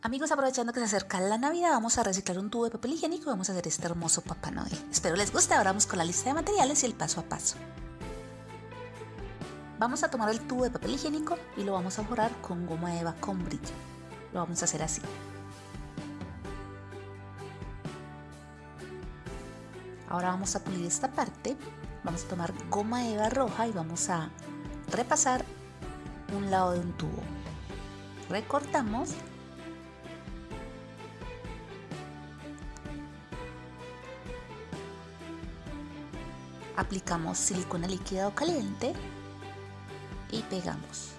Amigos, aprovechando que se acerca la Navidad, vamos a reciclar un tubo de papel higiénico y vamos a hacer este hermoso Papá Noel. Espero les guste, ahora vamos con la lista de materiales y el paso a paso. Vamos a tomar el tubo de papel higiénico y lo vamos a forrar con goma eva con brillo. Lo vamos a hacer así. Ahora vamos a pulir esta parte. Vamos a tomar goma eva roja y vamos a repasar un lado de un tubo. Recortamos aplicamos silicona líquida o caliente y pegamos.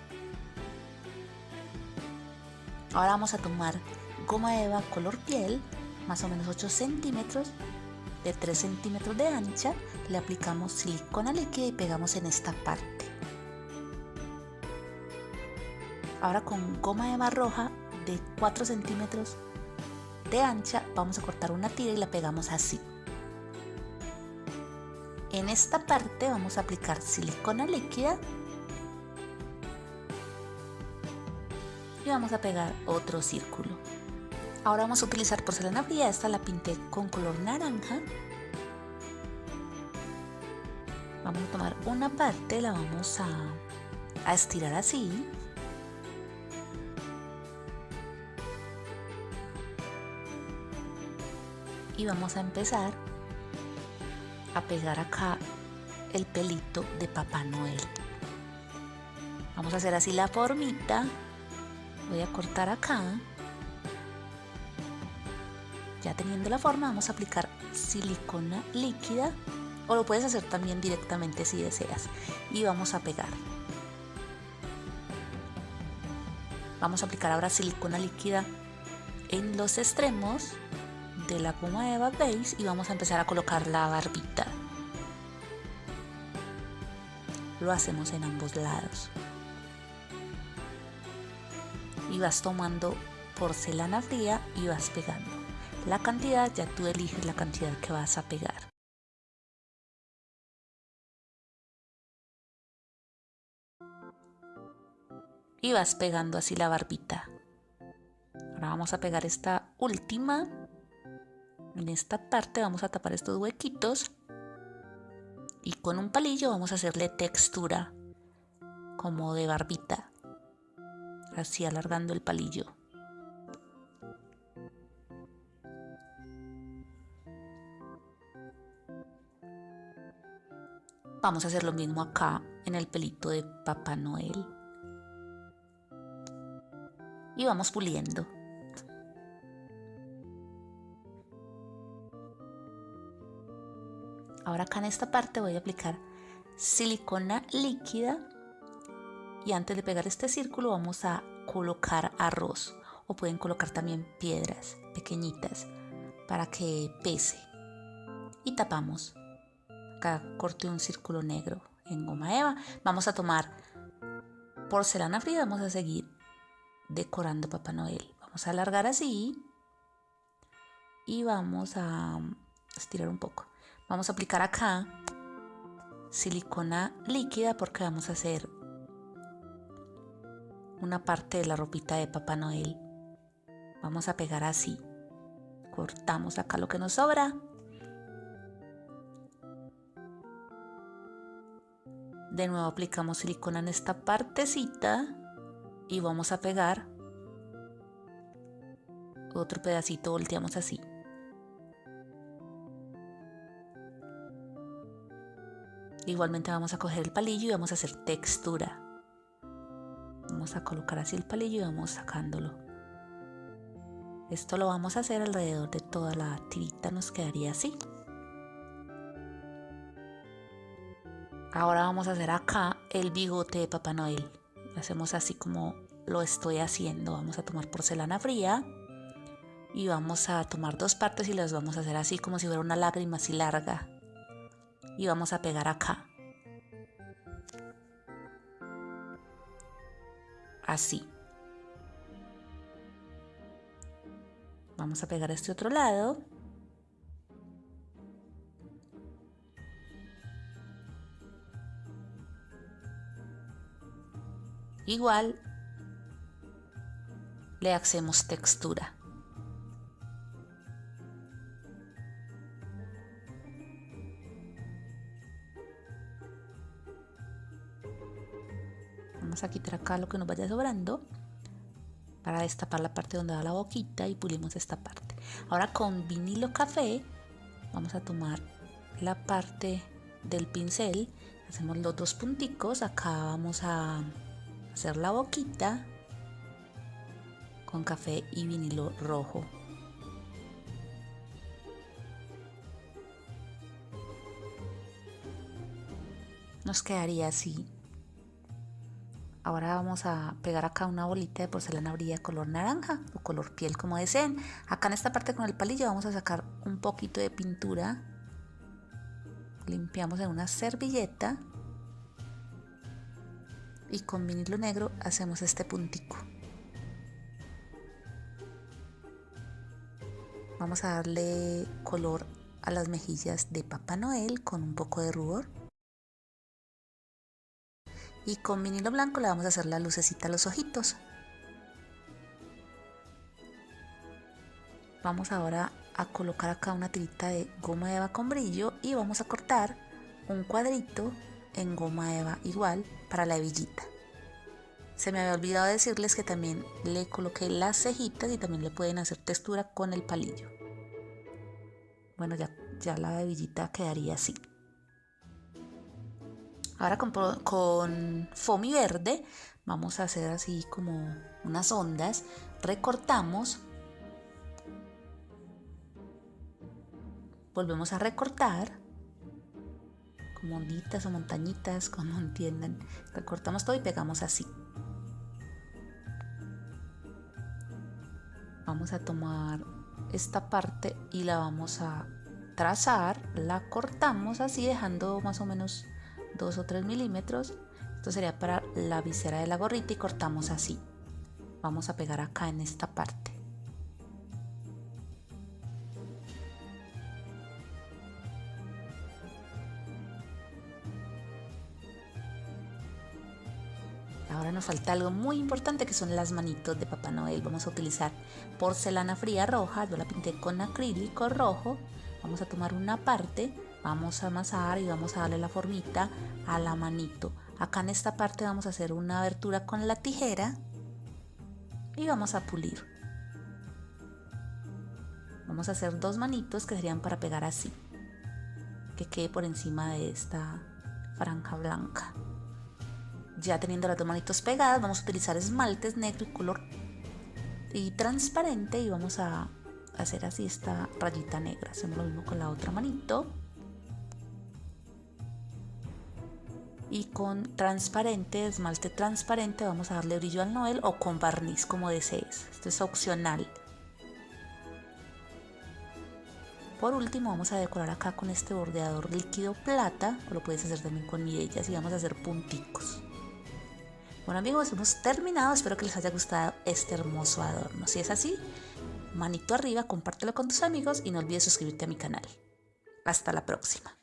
Ahora vamos a tomar goma eva color piel, más o menos 8 centímetros, de 3 centímetros de ancha, le aplicamos silicona líquida y pegamos en esta parte. Ahora con goma eva roja de 4 centímetros de ancha vamos a cortar una tira y la pegamos así. En esta parte vamos a aplicar silicona líquida y vamos a pegar otro círculo. Ahora vamos a utilizar porcelana fría, esta la pinté con color naranja. Vamos a tomar una parte, la vamos a, a estirar así. Y vamos a empezar a pegar acá el pelito de Papá Noel. Vamos a hacer así la formita. Voy a cortar acá. Ya teniendo la forma vamos a aplicar silicona líquida o lo puedes hacer también directamente si deseas y vamos a pegar. Vamos a aplicar ahora silicona líquida en los extremos de la goma Eva Base y vamos a empezar a colocar la barbita. Lo hacemos en ambos lados. Y vas tomando porcelana fría y vas pegando. La cantidad ya tú eliges la cantidad que vas a pegar. Y vas pegando así la barbita. Ahora vamos a pegar esta última en esta parte vamos a tapar estos huequitos y con un palillo vamos a hacerle textura como de barbita, así alargando el palillo. Vamos a hacer lo mismo acá en el pelito de Papá Noel. Y vamos puliendo. Ahora acá en esta parte voy a aplicar silicona líquida y antes de pegar este círculo vamos a colocar arroz o pueden colocar también piedras pequeñitas para que pese. Y tapamos. Acá corte un círculo negro en goma eva. Vamos a tomar porcelana fría vamos a seguir decorando papá noel. Vamos a alargar así y vamos a estirar un poco Vamos a aplicar acá silicona líquida porque vamos a hacer una parte de la ropita de Papá Noel. Vamos a pegar así. Cortamos acá lo que nos sobra. De nuevo aplicamos silicona en esta partecita y vamos a pegar otro pedacito, volteamos así. Igualmente vamos a coger el palillo y vamos a hacer textura. Vamos a colocar así el palillo y vamos sacándolo. Esto lo vamos a hacer alrededor de toda la tirita, nos quedaría así. Ahora vamos a hacer acá el bigote de Papá Noel. Lo hacemos así como lo estoy haciendo. Vamos a tomar porcelana fría y vamos a tomar dos partes y las vamos a hacer así como si fuera una lágrima así larga y vamos a pegar acá. Así. Vamos a pegar este otro lado. Igual le hacemos textura. Vamos a quitar acá lo que nos vaya sobrando para destapar la parte donde va la boquita y pulimos esta parte. Ahora con vinilo café vamos a tomar la parte del pincel, hacemos los dos punticos, acá vamos a hacer la boquita con café y vinilo rojo. Nos quedaría así. Ahora vamos a pegar acá una bolita de porcelana brilla color naranja o color piel como deseen. Acá en esta parte con el palillo vamos a sacar un poquito de pintura. Limpiamos en una servilleta. Y con vinilo negro hacemos este puntico. Vamos a darle color a las mejillas de Papá Noel con un poco de rubor. Y con vinilo blanco le vamos a hacer la lucecita a los ojitos. Vamos ahora a colocar acá una tirita de goma eva con brillo y vamos a cortar un cuadrito en goma eva igual para la hebillita. Se me había olvidado decirles que también le coloqué las cejitas y también le pueden hacer textura con el palillo. Bueno, ya, la hebillita quedaría así. Ahora con, con foamy verde vamos a hacer así como unas ondas. Recortamos. Volvemos a recortar como onditas o montañitas, como entiendan. Recortamos todo y pegamos así. vamos a tomar esta parte y la vamos a trazar, la cortamos así dejando más o menos 2 o 3 milímetros. Esto sería para la visera de la gorrita y cortamos así. Vamos a pegar acá en esta parte. Ahora nos falta algo muy importante que son las manitos de Papá Noel. Vamos a utilizar porcelana fría roja, yo la pinté con acrílico rojo. Vamos a tomar una parte, vamos a amasar y vamos a darle la formita a la manito. Acá en esta parte vamos a hacer una abertura con la tijera y vamos a pulir. Vamos a hacer dos manitos que serían para pegar así, que quede por encima de esta franja blanca. Ya teniendo las dos manitos pegadas, vamos a utilizar esmaltes negro y color y transparente y vamos a hacer así esta rayita negra. Hacemos lo mismo con la otra manito. Y con transparente, esmalte transparente, vamos a darle brillo al noel o con barniz como desees. Esto es opcional. Por último vamos a decorar acá con este bordeador líquido plata, o lo puedes hacer también con mirellas y vamos a hacer punticos. Bueno amigos, hemos terminado. Espero que les haya gustado este hermoso adorno. Si es así, manito arriba, compártelo con tus amigos y no olvides suscribirte a mi canal. Hasta la próxima.